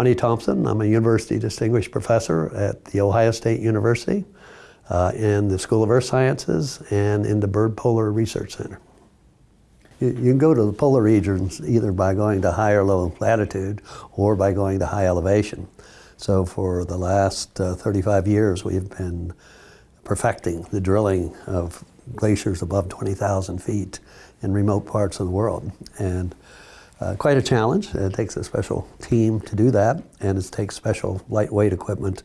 Lonnie Thompson. I'm a University Distinguished Professor at The Ohio State University uh, in the School of Earth Sciences and in the Byrd Polar Research Center. You, you can go to the polar regions either by going to high or low latitude or by going to high elevation. So for the last uh, 35 years, we've been perfecting the drilling of glaciers above 20,000 feet in remote parts of the world. And uh, quite a challenge. It takes a special team to do that, and it takes special lightweight equipment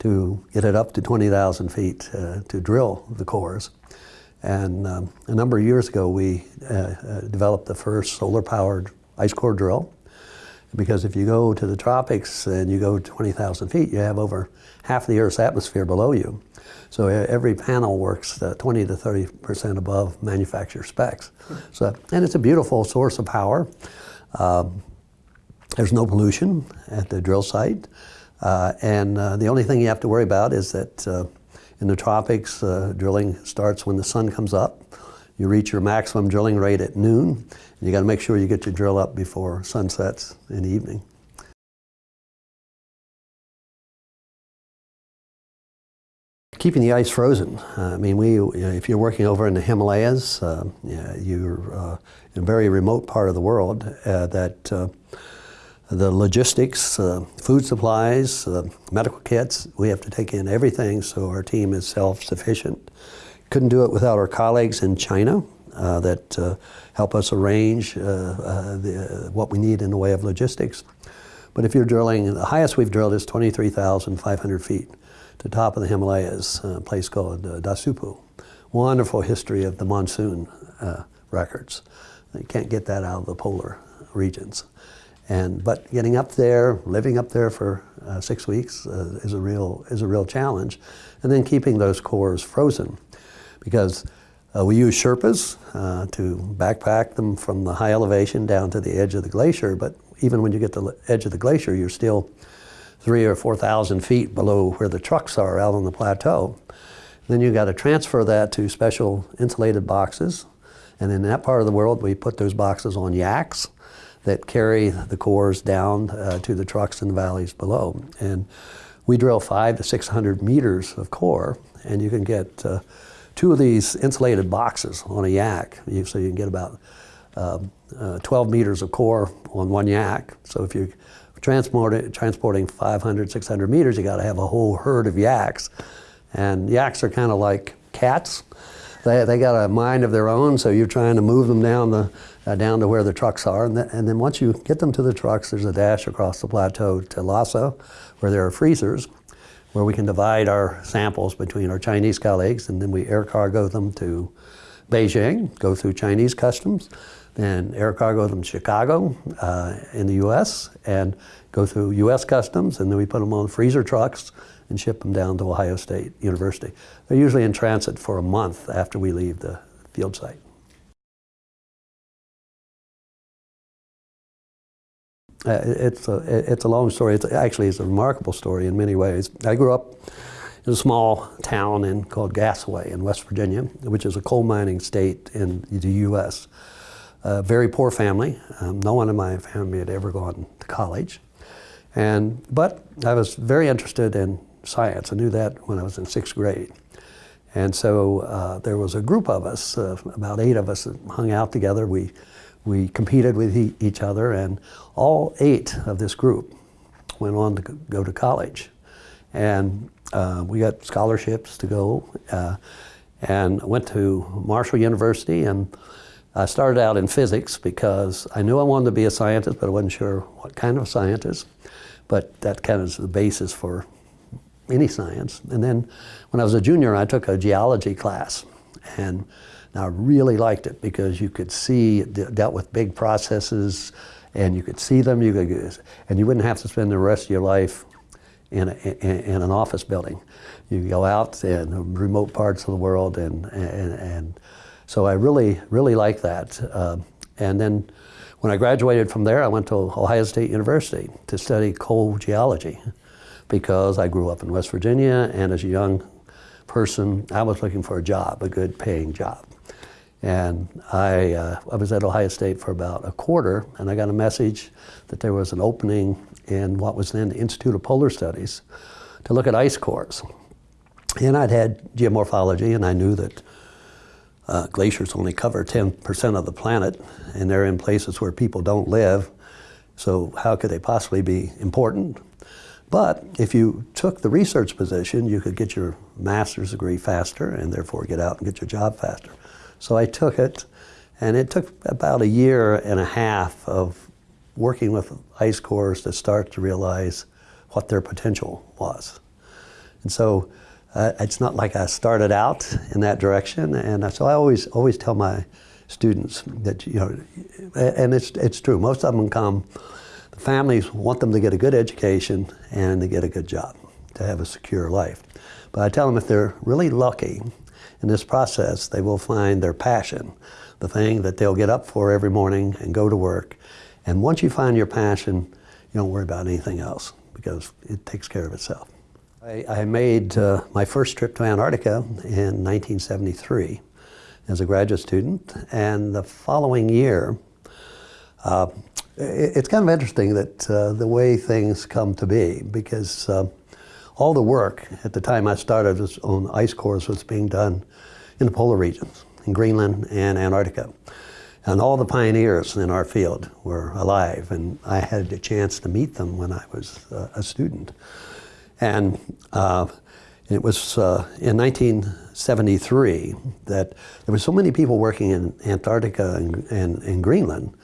to get it up to 20,000 feet uh, to drill the cores. And um, a number of years ago, we uh, uh developed the first solar-powered ice core drill. Because if you go to the tropics and you go 20,000 feet, you have over half the Earth's atmosphere below you. So every panel works uh, 20 to 30 percent above manufacturer specs. So, and it's a beautiful source of power. Um, there's no pollution at the drill site. Uh, and uh, the only thing you have to worry about is that uh, in the tropics, uh, drilling starts when the sun comes up. You reach your maximum drilling rate at noon. You got to make sure you get your drill up before sunsets in the evening. Keeping the ice frozen. Uh, I mean, we, if you're working over in the Himalayas, uh, you're uh, in a very remote part of the world uh, that uh, the logistics, food supplies, medical kits, we have to take in everything so our team is self-sufficient. Couldn't do it without our colleagues in China that help us arrange the, what we need in the way of logistics. But if you're drilling, the highest we've drilled is 23,500 feet the top of the Himalayas, a place called uh, Dasuopu. Wonderful history of the monsoon uh, records. You can't get that out of the polar regions. And, but getting up there, living up there for uh, six weeks uh, is, a real, is a real challenge. And then keeping those cores frozen because uh, we use Sherpas uh, to backpack them from the high elevation down to the edge of the glacier, but even when you get to the edge of the glacier, you're still three or 4,000 feet below where the trucks are out on the plateau. Then you've got to transfer that to special insulated boxes. And in that part of the world, we put those boxes on yaks that carry the cores down uh, to the trucks in the valleys below. And we drill five to 600 meters of core, and you can get uh, two of these insulated boxes on a yak. So you can get about um, uh, 12 meters of core on one yak. So if you transporting, transporting 500, 600 meters, you got to have a whole herd of yaks. And yaks are kind of like cats. They, they got a mind of their own, so you're trying to move them down, the, uh, down to where the trucks are. And, th and then once you get them to the trucks, there's a dash across the plateau to Lhasa, where there are freezers, where we can divide our samples between our Chinese colleagues, and then we air cargo them to Beijing, go through Chinese customs, then air cargo them to Chicago uh, in the U.S. and go through U.S. customs, and then we put them on freezer trucks and ship them down to Ohio State University. They're usually in transit for a month after we leave the field site. Uh, it's, a, it's a long story. It's actually it's a remarkable story in many ways. I grew up in a small town in, called Gassaway in West Virginia, which is a coal mining state in the U.S very poor family. Um, no one in my family had ever gone to college. And, but I was very interested in science. I knew that when I was in sixth grade. And so uh, there was a group of us, uh, about eight of us that hung out together. We, we competed with e each other and all eight of this group went on to go to college. And uh, we got scholarships to go uh, and went to Marshall University and I started out in physics because I knew I wanted to be a scientist, but I wasn't sure what kind of scientist. But that kind of is the basis for any science. And then when I was a junior, I took a geology class. And I really liked it because you could see, it dealt with big processes, and you could see them, you could, and you wouldn't have to spend the rest of your life in, a, in, an office building. You go out in remote parts of the world and, and, and so I really, really like that. Uh, and then when I graduated from there, I went to Ohio State University to study coal geology because I grew up in West Virginia and as a young person, I was looking for a job, a good paying job. And I, uh, I was at Ohio State for about a quarter and I got a message that there was an opening in what was then the Institute of Polar Studies to look at ice cores. And I'd had geomorphology, and I knew that uh, glaciers only cover 10% of the planet, and they're in places where people don't live. So, how could they possibly be important? But if you took the research position, you could get your master's degree faster and therefore get out and get your job faster. So I took it, and it took about a year and a half of working with ice cores to start to realize what their potential was. And so uh, it's not like I started out in that direction, and so I always always tell my students that you know, and it's it's true. Most of them come families want them to get a good education and to get a good job, to have a secure life. But I tell them if they're really lucky in this process, they will find their passion, the thing that they'll get up for every morning and go to work. And once you find your passion, you don't worry about anything else because it takes care of itself. I, made uh, my first trip to Antarctica in 1973 as a graduate student, and the following year, uh, it's kind of interesting that uh, the way things come to be because uh, all the work at the time I started on ice cores was being done in the polar regions, in Greenland and Antarctica. And all the pioneers in our field were alive, and I had a chance to meet them when I was uh, a student. And uh, it was uh, in 1973 that there were so many people working in Antarctica and, and, and Greenland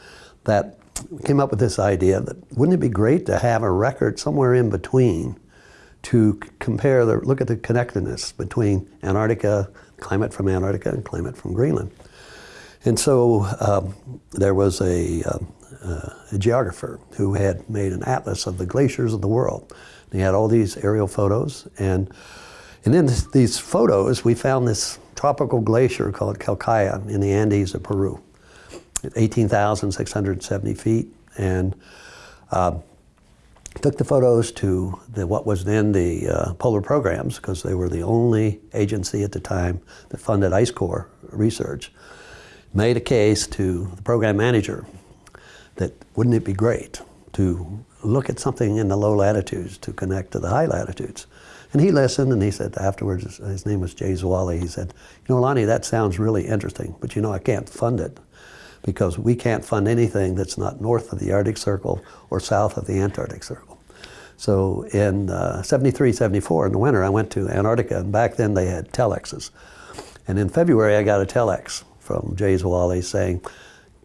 that came up with this idea that wouldn't it be great to have a record somewhere in between to compare the look at the connectedness between Antarctica, climate from Antarctica, and climate from Greenland. And so um, there was a, um, uh, a, geographer who had made an atlas of the glaciers of the world. And he had all these aerial photos, and and in this, these photos, we found this tropical glacier called Quelccaya in the Andes of Peru. 18,670 feet, and uh, took the photos to the, what was then the uh, polar programs because they were the only agency at the time that funded ice core research. Made a case to the program manager that wouldn't it be great to look at something in the low latitudes to connect to the high latitudes. And he listened and he said afterwards, his name was Jay Zwally, he said, you know, Lonnie, that sounds really interesting, but you know, I can't fund it because we can't fund anything that's not north of the Arctic Circle or south of the Antarctic Circle. So in uh, 73, 74, in the winter, I went to Antarctica, and back then they had telexes. And in February, I got a telex from Jay Zwally saying,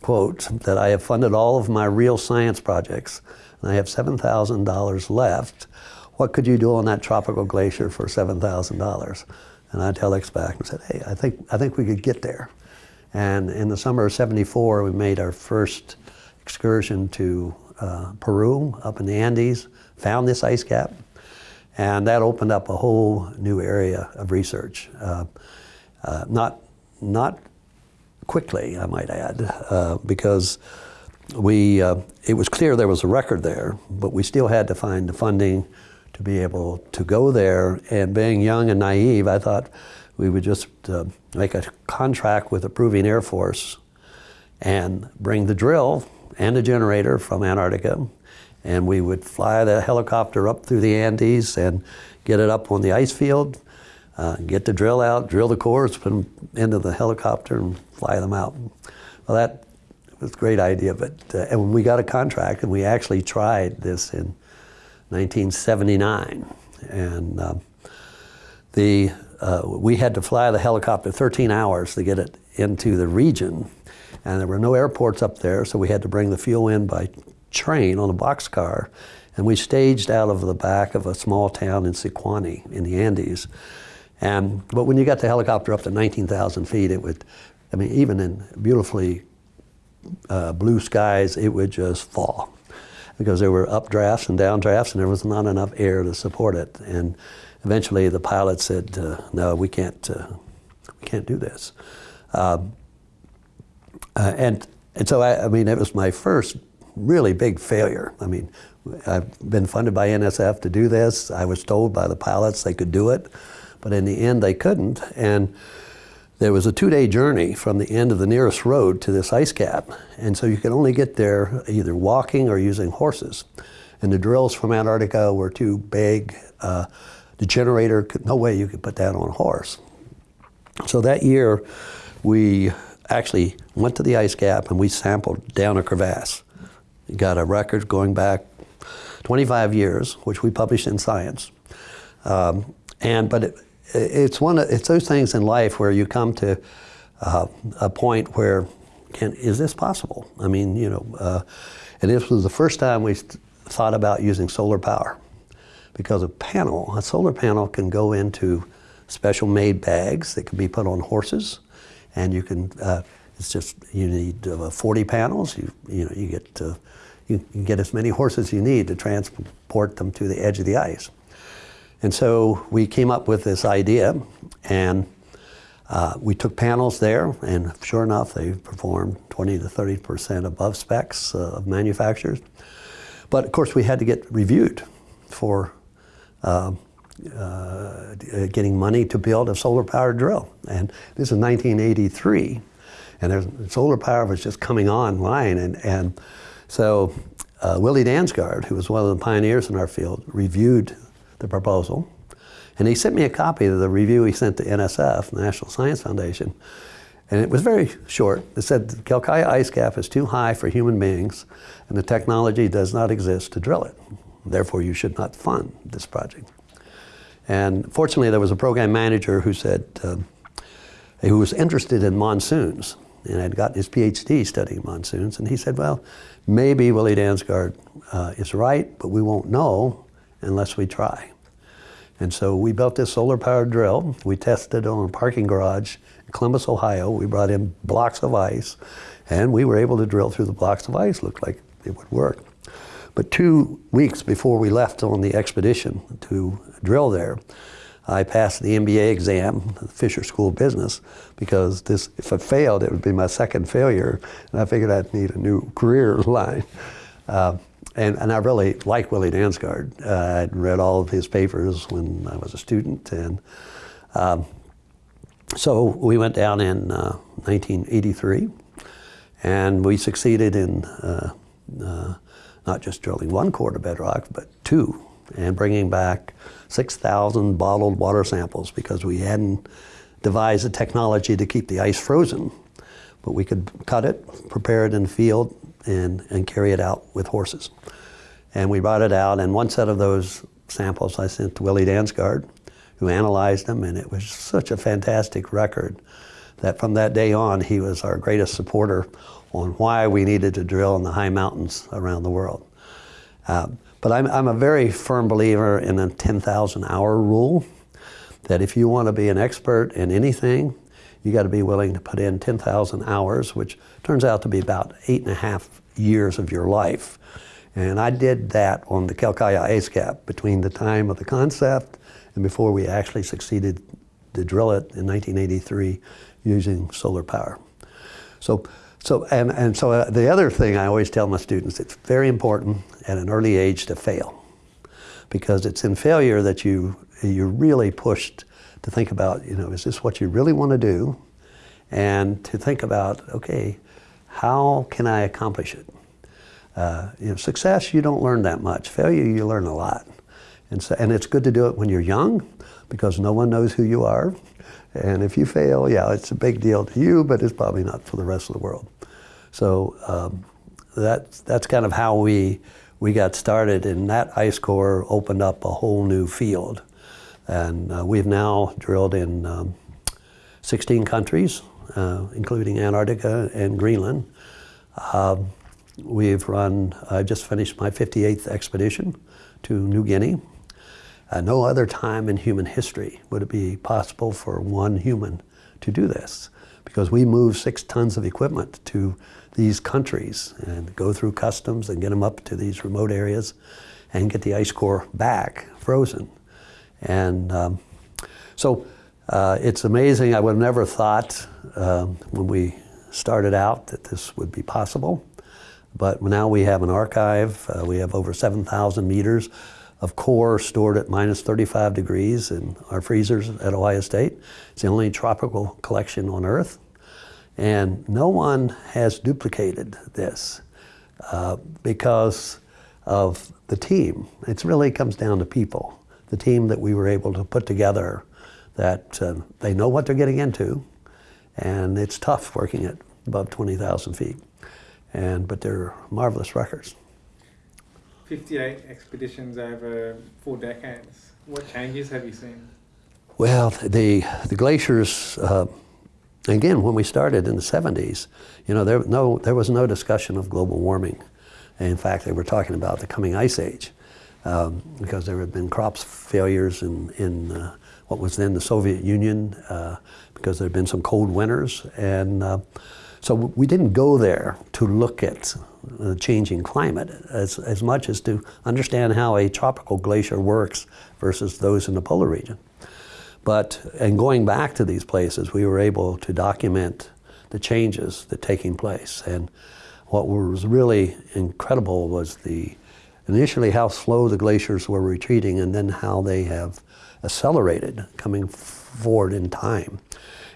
quote, that I have funded all of my real science projects, and I have $7,000 left. What could you do on that tropical glacier for $7,000? And I telex back and said, hey, I think, I think we could get there. And in the summer of 74, we made our first excursion to uh, Peru, up in the Andes, found this ice cap, and that opened up a whole new area of research. Uh, uh, not, not quickly, I might add, uh, because we, uh, it was clear there was a record there, but we still had to find the funding to be able to go there. And being young and naive, I thought, we would just uh, make a contract with the Peruvian Air Force and bring the drill and the generator from Antarctica, and we would fly the helicopter up through the Andes and get it up on the ice field, uh, get the drill out, drill the cores, put them into the helicopter, and fly them out. Well, that was a great idea, but uh, and when we got a contract, and we actually tried this in 1979, and uh, the uh, we had to fly the helicopter 13 hours to get it into the region. And there were no airports up there, so we had to bring the fuel in by train on a boxcar. And we staged out of the back of a small town in Sicuani in the Andes. And, but when you got the helicopter up to 19,000 feet, it would, I mean, even in beautifully uh, blue skies, it would just fall because there were updrafts and downdrafts and there was not enough air to support it. And eventually the pilot said, uh, "No, we can't. Uh, we can't do this." Um, uh, and and so I, I, mean, it was my first really big failure. I mean, I've been funded by NSF to do this. I was told by the pilots they could do it, but in the end they couldn't. And there was a two-day journey from the end of the nearest road to this ice cap, and so you could only get there either walking or using horses. And the drills from Antarctica were too big. Uh, the generator, could, no way you could put that on a horse. So that year, we actually went to the ice cap and we sampled down a crevasse. We got a record going back 25 years, which we published in Science. Um, and but it, it's one of, it's those things in life where you come to uh, a point where can is this possible? I mean, you know, uh, and this was the first time we thought about using solar power because a panel, a solar panel, can go into special made bags that can be put on horses, and you can. Uh, it's just you need uh, 40 panels. You you know you get uh, you can get as many horses you need to transport them to the edge of the ice. And so we came up with this idea, and uh, we took panels there, and sure enough, they performed 20 to 30 percent above specs uh, of manufacturers. But of course, we had to get reviewed for uh, uh getting money to build a solar-powered drill. And this is 1983, and solar power was just coming online, and, and so uh, Willie Dansgaard, who was one of the pioneers in our field, reviewed the proposal. And he sent me a copy of the review he sent to NSF, the National Science Foundation. And it was very short. It said the Quelccaya ice cap is too high for human beings and the technology does not exist to drill it. Therefore, you should not fund this project. And fortunately, there was a program manager who said, uh, who was interested in monsoons and had gotten his PhD studying monsoons. And he said, well, maybe Willie Dansgaard uh, is right, but we won't know unless we try. And so we built this solar powered drill. We tested it on a parking garage in Columbus, Ohio. We brought in blocks of ice and we were able to drill through the blocks of ice. Looked like it would work. But two weeks before we left on the expedition to drill there, I passed the MBA exam, the Fisher School of Business, because this, if I failed, it would be my second failure, and I figured I'd need a new career line. Uh, and, and I really liked Willie Dansgaard. Uh, I'd read all of his papers when I was a student, and um, so we went down in uh, 1983, and we succeeded in uh, uh, not just drilling one core to bedrock, but two, and bringing back 6,000 bottled water samples because we hadn't devised a technology to keep the ice frozen. But we could cut it, prepare it in the field, and, and carry it out with horses. And we brought it out, and one set of those samples I sent to Willie Dansgaard, who analyzed them, and it was such a fantastic record that from that day on, he was our greatest supporter on why we needed to drill in the high mountains around the world. Uh, but I'm, I'm a very firm believer in the 10,000 hour rule, that if you want to be an expert in anything, you got to be willing to put in 10,000 hours, which turns out to be about eight and a half years of your life. And I did that on the Quelccaya ice cap between the time of the concept and before we actually succeeded to drill it in 1983 using solar power. So, so and, and so uh, the other thing I always tell my students, it's very important at an early age to fail because it's in failure that you, you're really pushed to think about, you know, is this what you really want to do? And to think about, okay, how can I accomplish it? Uh, you know, success, you don't learn that much. Failure, you learn a lot. And, so, and it's good to do it when you're young because no one knows who you are. And if you fail, yeah, it's a big deal to you, but it's probably not for the rest of the world. So um, that's, that's kind of how we, we got started, and that ice core opened up a whole new field. And uh, we've now drilled in um, 16 countries, uh, including Antarctica and Greenland. Um, we've run, I just finished my 58th expedition to New Guinea. Uh, no other time in human history would it be possible for one human to do this because we move six tons of equipment to these countries and go through customs and get them up to these remote areas and get the ice core back frozen. And um, so uh, it's amazing. I would have never thought um, when we started out that this would be possible. But now we have an archive. Uh, we have over 7,000 meters of core stored at minus 35 degrees in our freezers at Ohio State. It's the only tropical collection on Earth. And no one has duplicated this uh, because of the team. It really comes down to people. The team that we were able to put together, that uh, they know what they're getting into, and it's tough working at above 20,000 feet. And, but they're marvelous records. 58 expeditions over four decades. What changes have you seen? Well, the, the glaciers, uh, again, when we started in the 70s, you know, there, no, there was no discussion of global warming. In fact, they were talking about the coming ice age um, because there had been crops failures in, in uh, what was then the Soviet Union uh, because there had been some cold winters. And uh, so we didn't go there to look at the changing climate as, as much as to understand how a tropical glacier works versus those in the polar region. But in going back to these places, we were able to document the changes that taking place. And what was really incredible was the initially how slow the glaciers were retreating and then how they have accelerated coming forward in time.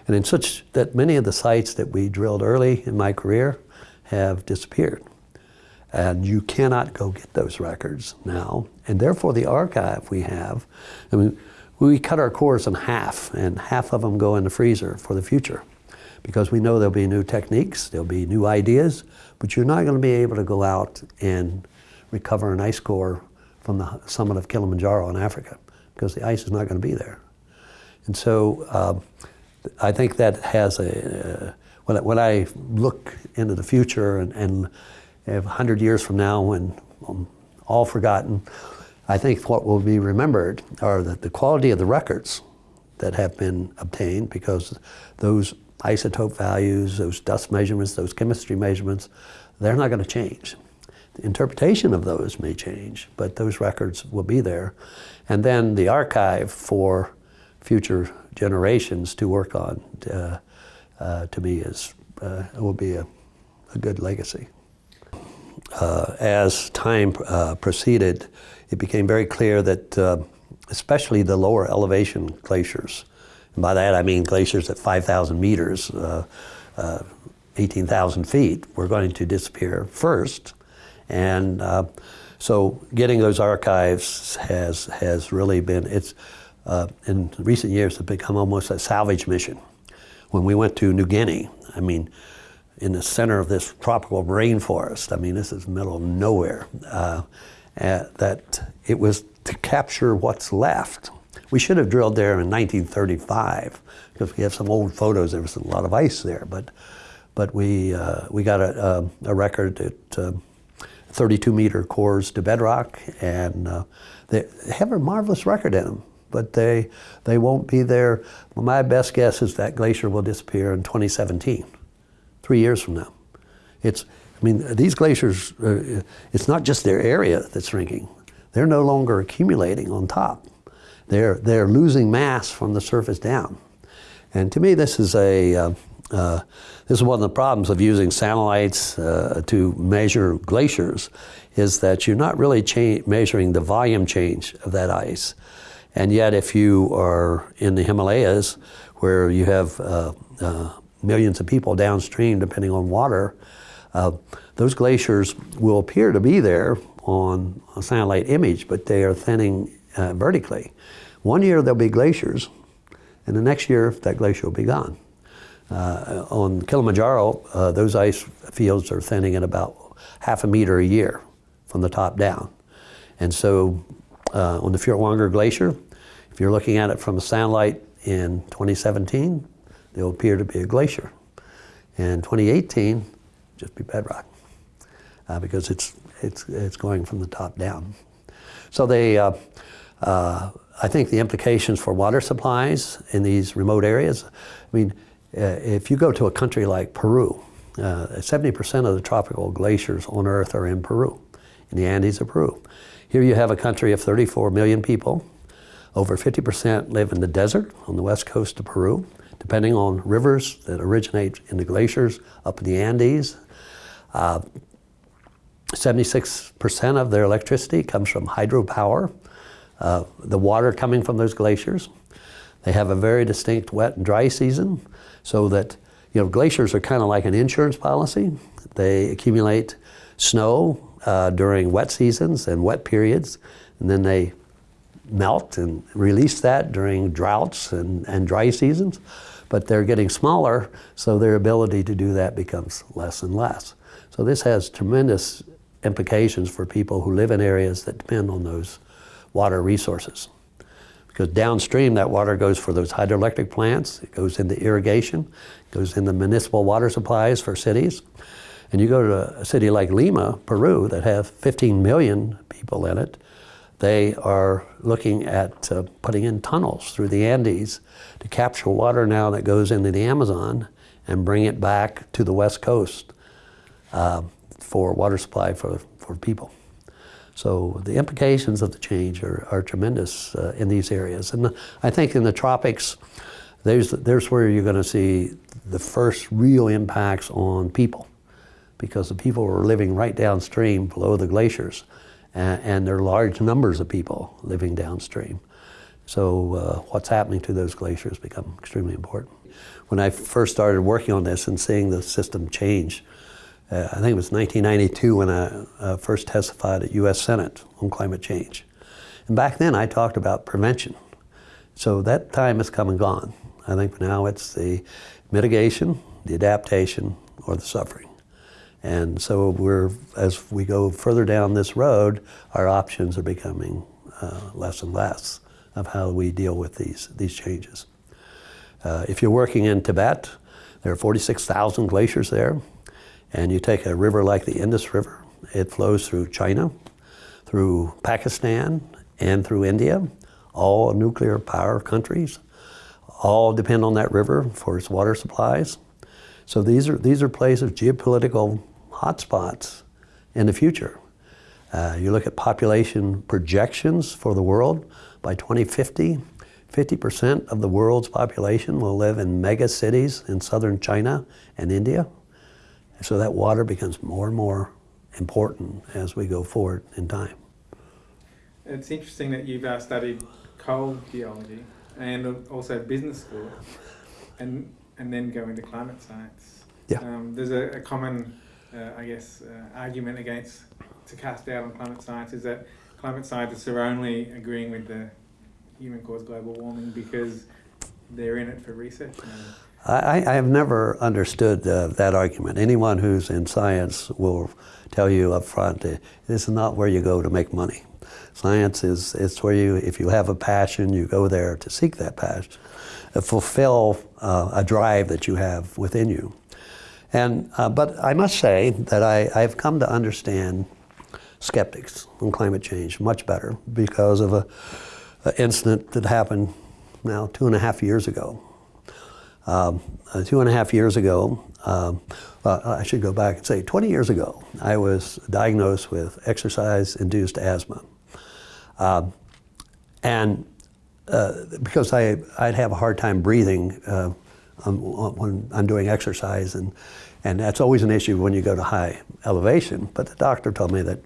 And in such that many of the sites that we drilled early in my career have disappeared. And you cannot go get those records now. And therefore the archive we have, I mean, we cut our cores in half and half of them go in the freezer for the future because we know there'll be new techniques, there'll be new ideas, but you're not going to be able to go out and recover an ice core from the summit of Kilimanjaro in Africa because the ice is not going to be there. And so uh, I think that has a, uh, when, I, when I look into the future and, and 100 years from now when I'm all forgotten, I think what will be remembered are that the quality of the records that have been obtained because those isotope values, those dust measurements, those chemistry measurements, they're not going to change. The interpretation of those may change, but those records will be there. And then the archive for future generations to work on, uh, uh, to me, is, uh, will be a, a good legacy. Uh, as time uh, proceeded, it became very clear that uh, especially the lower elevation glaciers, and by that I mean glaciers at 5,000 meters, 18,000 feet, were going to disappear first. And so getting those archives has, has really been, it's, uh, in recent years have become almost a salvage mission. When we went to New Guinea, I mean, in the center of this tropical rainforest, I mean, this is middle of nowhere, uh, uh, that it was to capture what's left. We should have drilled there in 1935 because we have some old photos. There was a lot of ice there, but but we uh, we got a, a, a record at uh, 32 meter cores to bedrock, and uh, they have a marvelous record in them but they, they won't be there. My best guess is that glacier will disappear in 2017, three years from now. It's, I mean, these glaciers, uh, it's not just their area that's shrinking. They're no longer accumulating on top. They're, they're losing mass from the surface down. And to me, this is a, uh, uh, this is one of the problems of using satellites uh, to measure glaciers, is that you're not really measuring the volume change of that ice. And yet, if you are in the Himalayas, where you have uh, uh, millions of people downstream depending on water, uh, those glaciers will appear to be there on a satellite image, but they are thinning uh, vertically. One year there'll be glaciers, and the next year that glacier will be gone. Uh, on Kilimanjaro, uh, those ice fields are thinning at about half a meter a year from the top down. And so uh, on the Furtwängler Glacier. If you're looking at it from a satellite in 2017, there will appear to be a glacier. In 2018, just be bedrock uh, because it's, it's, it's going from the top down. So they, uh, uh, I think the implications for water supplies in these remote areas, I mean, uh, if you go to a country like Peru, 70% uh, of the tropical glaciers on Earth are in Peru, in the Andes of Peru. Here you have a country of 34 million people. Over 50% live in the desert on the west coast of Peru, depending on rivers that originate in the glaciers up in the Andes. 76% uh, of their electricity comes from hydropower, uh, the water coming from those glaciers. They have a very distinct wet and dry season, so that you know glaciers are kind of like an insurance policy. They accumulate snow uh, during wet seasons and wet periods, and then they melt and release that during droughts and, and dry seasons. But they're getting smaller, so their ability to do that becomes less and less. So this has tremendous implications for people who live in areas that depend on those water resources. Because downstream, that water goes for those hydroelectric plants, it goes into irrigation, goes into municipal water supplies for cities. And you go to a city like Lima, Peru, that have 15 million people in it, they are looking at uh, putting in tunnels through the Andes to capture water now that goes into the Amazon and bring it back to the west coast uh, for water supply for, for people. So the implications of the change are, are tremendous uh, in these areas. And I think in the tropics, there's, there's where you're going to see the first real impacts on people because the people are living right downstream below the glaciers and, there are large numbers of people living downstream. So uh, what's happening to those glaciers become extremely important. When I first started working on this and seeing the system change, uh, I think it was 1992 when I uh, first testified at U.S. Senate on climate change. And back then I talked about prevention. So that time has come and gone. I think now it's the mitigation, the adaptation, or the suffering. And so we're, as we go further down this road, our options are becoming uh, less and less of how we deal with these, these changes. Uh, if you're working in Tibet, there are 46,000 glaciers there. And you take a river like the Indus River, it flows through China, through Pakistan, and through India, all nuclear power countries, all depend on that river for its water supplies. So these are, these are places, geopolitical hotspots in the future. Uh, you look at population projections for the world, by 2050, 50% of the world's population will live in mega cities in southern China and India. So that water becomes more and more important as we go forward in time. It's interesting that you've uh, studied coal geology and also business school, and and then go into climate science. Yeah. Um, there's a, a common, I guess, uh, argument against to cast doubt on climate science is that climate scientists are only agreeing with the human-caused global warming because they're in it for research. I, I have never understood uh, that argument. Anyone who's in science will tell you up front, uh, this is not where you go to make money. Science is it's where you, if you have a passion, you go there to seek that passion, uh, fulfill uh, a drive that you have within you. And, uh, but I must say that I, I've come to understand skeptics on climate change much better because of a, a incident that happened now two and a half years ago. Um, uh, two and a half years ago, um, I should go back and say 20 years ago, I was diagnosed with exercise-induced asthma. Um, and uh, because I, I'd have a hard time breathing uh, when I'm doing exercise, and, and that's always an issue when you go to high elevation. But the doctor told me that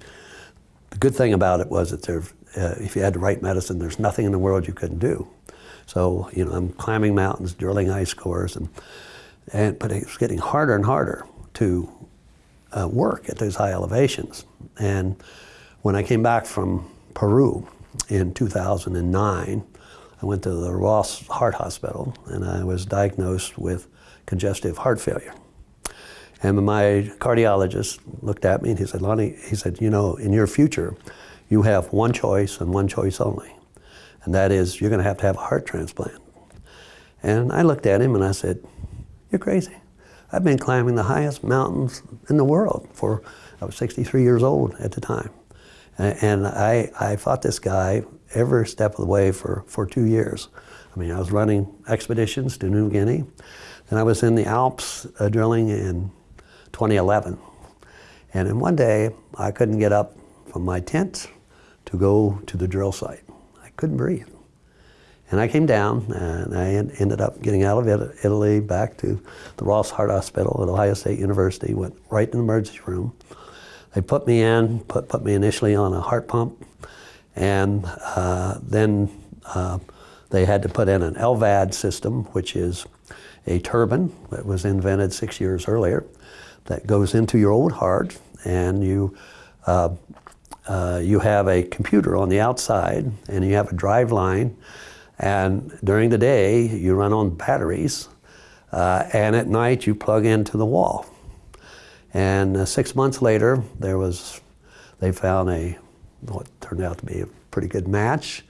the good thing about it was that there, uh, if you had the right medicine, there's nothing in the world you couldn't do. So, you know, I'm climbing mountains, drilling ice cores, and, and but it's getting harder and harder to uh, work at those high elevations. And when I came back from Peru in 2009, I went to the Ross Heart Hospital and I was diagnosed with congestive heart failure. And my cardiologist looked at me and he said, Lonnie, he said, you know, in your future, you have one choice and one choice only and that is you're going to have to have a heart transplant. And I looked at him and I said, you're crazy. I've been climbing the highest mountains in the world for, I was 63 years old at the time. And I, I fought this guy every step of the way for, for two years. I mean, I was running expeditions to New Guinea. Then I was in the Alps uh, drilling in 2011. And in one day, I couldn't get up from my tent to go to the drill site I couldn't breathe. And I came down and I ended up getting out of Italy back to the Ross Heart Hospital at Ohio State University, went right in the emergency room. They put me in, put, put me initially on a heart pump, and uh, then uh, they had to put in an LVAD system, which is a turbine that was invented six years earlier that goes into your old heart and you uh, uh, you have a computer on the outside and you have a drive line and during the day you run on batteries uh, and at night you plug into the wall. And uh, six months later there was, they found a, what turned out to be a pretty good match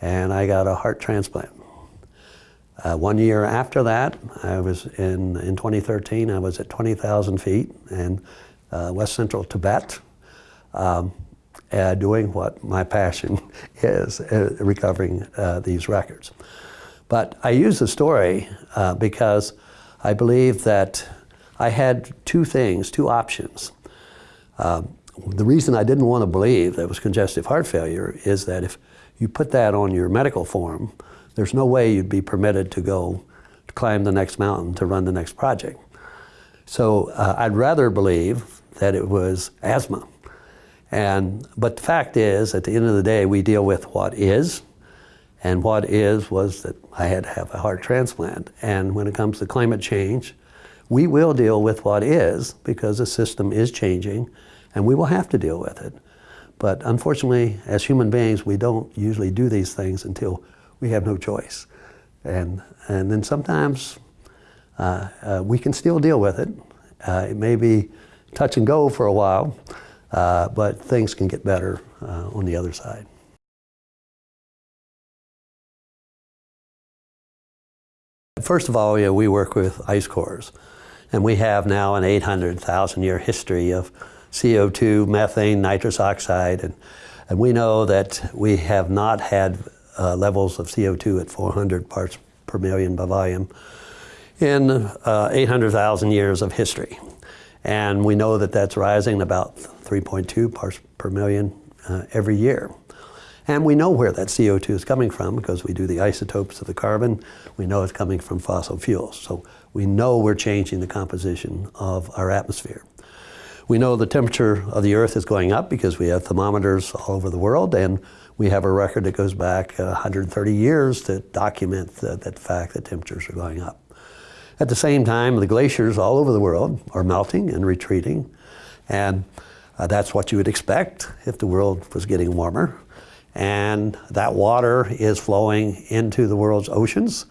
and I got a heart transplant. Uh, one year after that, I was in, in 2013, I was at 20,000 feet in uh, west central Tibet, um, uh, doing what my passion is, uh, recovering uh, these records. But I use the story uh, because I believe that I had two things, two options. Um, the reason I didn't want to believe that it was congestive heart failure is that if you put that on your medical form, there's no way you'd be permitted to go to climb the next mountain to run the next project. So uh, I'd rather believe that it was asthma. And, but the fact is, at the end of the day, we deal with what is, and what is was that I had to have a heart transplant. And when it comes to climate change, we will deal with what is because the system is changing, and we will have to deal with it. But unfortunately, as human beings, we don't usually do these things until we have no choice. And, and then sometimes uh, uh, we can still deal with it. Uh, it may be touch and go for a while, uh, but things can get better uh, on the other side. First of all, yeah, we work with ice cores, and we have now an 800,000 year history of CO2, methane, nitrous oxide, and, and we know that we have not had uh, levels of CO2 at 400 parts per million by volume in uh, 800,000 years of history. And we know that that's rising about 3.2 parts per million uh, every year. And we know where that CO2 is coming from because we do the isotopes of the carbon. We know it's coming from fossil fuels. So we know we're changing the composition of our atmosphere. We know the temperature of the Earth is going up because we have thermometers all over the world and we have a record that goes back 130 years to document the, that fact that temperatures are going up. At the same time, the glaciers all over the world are melting and retreating, and uh, that's what you would expect if the world was getting warmer. And that water is flowing into the world's oceans,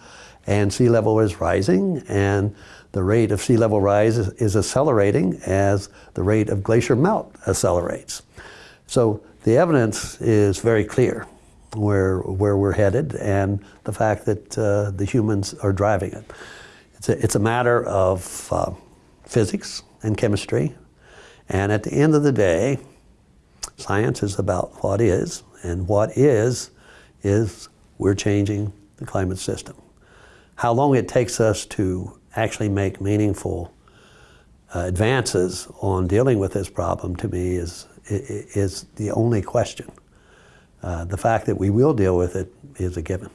and sea level is rising, and the rate of sea level rise is, accelerating as the rate of glacier melt accelerates. So the evidence is very clear where, where we're headed and the fact that uh, the humans are driving it. It's a, it's a matter of uh, physics and chemistry. And at the end of the day, science is about what is, and what is, is we're changing the climate system. How long it takes us to actually make meaningful uh, advances on dealing with this problem to me is, is the only question. Uh, the fact that we will deal with it is a given.